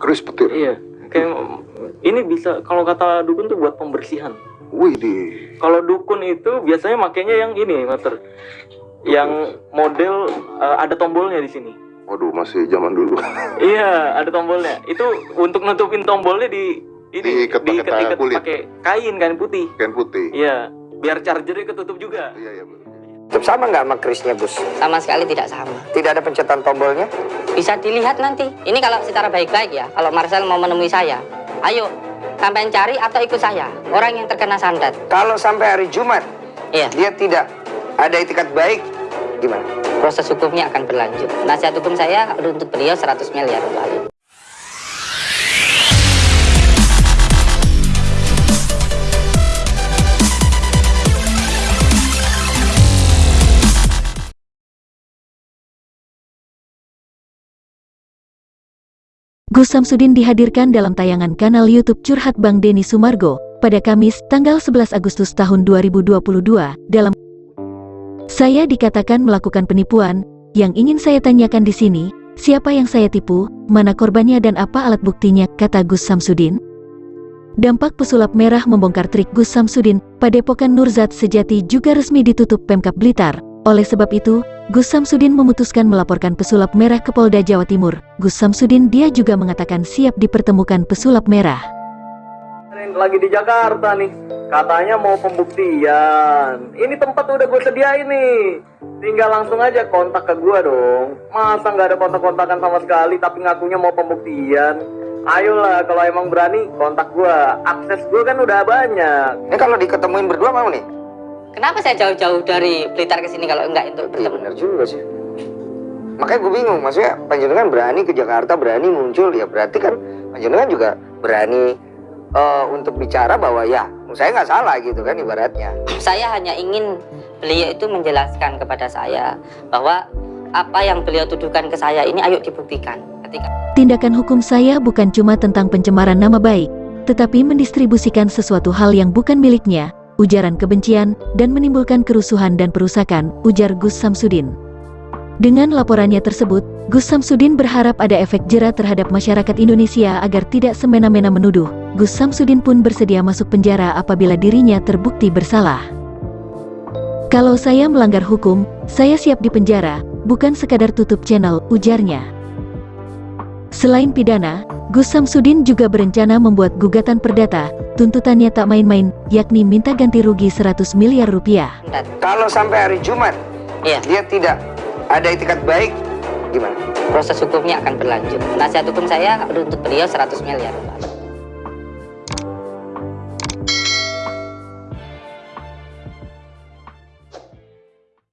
Keris petir. Iya. Kayak ini bisa kalau kata dukun tuh buat pembersihan. Wih di. Kalau dukun itu biasanya makainya yang ini, Master. Yang model eh, ada tombolnya di sini. Waduh masih zaman dulu. Iya, ada tombolnya. Itu untuk nutupin tombolnya di ini Diikat pakai diikat-ikat kulit. pakai kain kain putih. Kain putih. Iya, biar chargernya ketutup juga. Iya iya. betul. Sama nggak sama kerisnya, Gus? Sama sekali tidak sama. Tidak ada pencetan tombolnya? Bisa dilihat nanti. Ini kalau secara baik-baik ya, kalau Marcel mau menemui saya, ayo sampai cari atau ikut saya, orang yang terkena santet. Kalau sampai hari Jumat, Iya, dia tidak ada itikat baik, gimana? proses hukumnya akan berlanjut. Nasihat hukum saya untuk beliau 100 miliar untuk hal ini. Gus Samsudin dihadirkan dalam tayangan kanal YouTube Curhat Bang Denny Sumargo pada Kamis tanggal 11 Agustus tahun 2022 dalam Saya dikatakan melakukan penipuan, yang ingin saya tanyakan di sini, siapa yang saya tipu, mana korbannya dan apa alat buktinya, kata Gus Samsudin. Dampak pesulap merah membongkar trik Gus Samsudin, Padepokan Nurzat Sejati juga resmi ditutup Pemkap Blitar. Oleh sebab itu, Gus Samsudin memutuskan melaporkan pesulap merah ke Polda Jawa Timur. Gus Samsudin dia juga mengatakan siap dipertemukan pesulap merah. Lagi di Jakarta nih, katanya mau pembuktian. Ini tempat udah gue sediain nih. Tinggal langsung aja kontak ke gue dong. Masa nggak ada kontak-kontakan sama sekali tapi ngakunya mau pembuktian? Ayolah, kalau emang berani kontak gue. Akses gue kan udah banyak. Ini kalau diketemuin berdua mau nih? Kenapa saya jauh-jauh dari Blitar ke sini kalau enggak untuk Iya bertemu? benar juga sih. Makanya gue bingung, maksudnya panjenengan berani ke Jakarta, berani muncul, ya berarti kan panjenengan juga berani eh, untuk bicara bahwa ya saya nggak salah gitu kan ibaratnya. Saya hanya ingin beliau itu menjelaskan kepada saya bahwa apa yang beliau tuduhkan ke saya ini ayo dibuktikan. Ketika Tindakan hukum saya bukan cuma tentang pencemaran nama baik, tetapi mendistribusikan sesuatu hal yang bukan miliknya, ujaran kebencian, dan menimbulkan kerusuhan dan perusakan, ujar Gus Samsudin. Dengan laporannya tersebut, Gus Samsudin berharap ada efek jera terhadap masyarakat Indonesia agar tidak semena-mena menuduh. Gus Samsudin pun bersedia masuk penjara apabila dirinya terbukti bersalah. Kalau saya melanggar hukum, saya siap dipenjara, bukan sekadar tutup channel, ujarnya. Selain pidana, Gus Samsudin juga berencana membuat gugatan perdata, tuntutannya tak main-main, yakni minta ganti rugi 100 miliar rupiah. Kalau sampai hari Jumat Iya, dia tidak ada itikat baik, gimana? proses hukumnya akan berlanjut. Nasihat hukum saya untuk beliau 100 miliar ini.